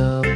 so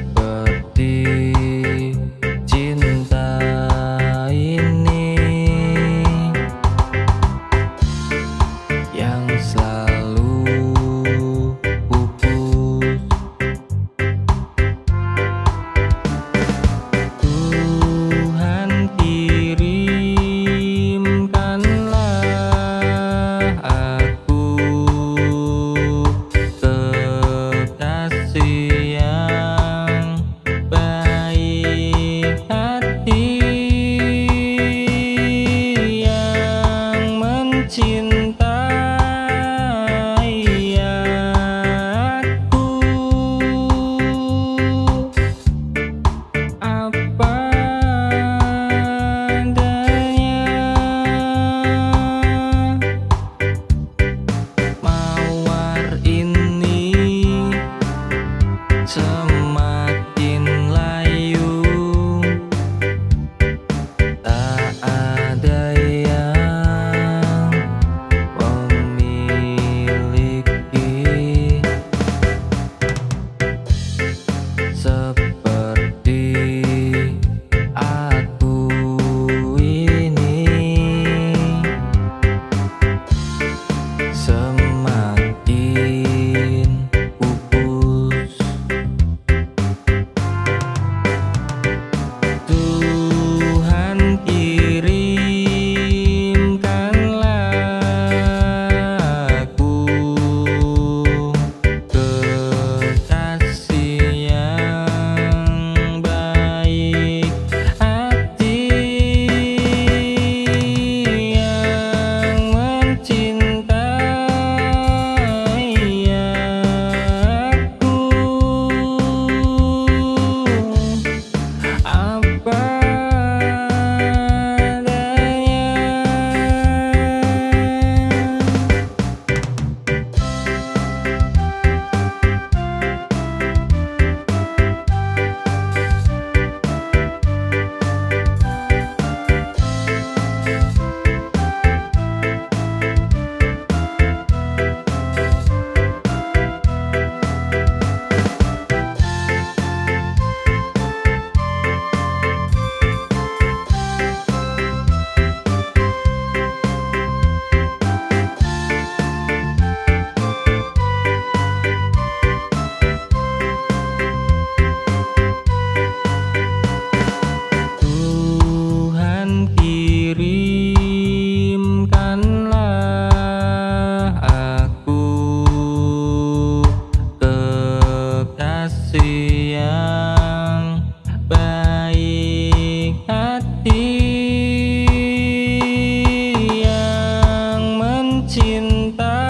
cinta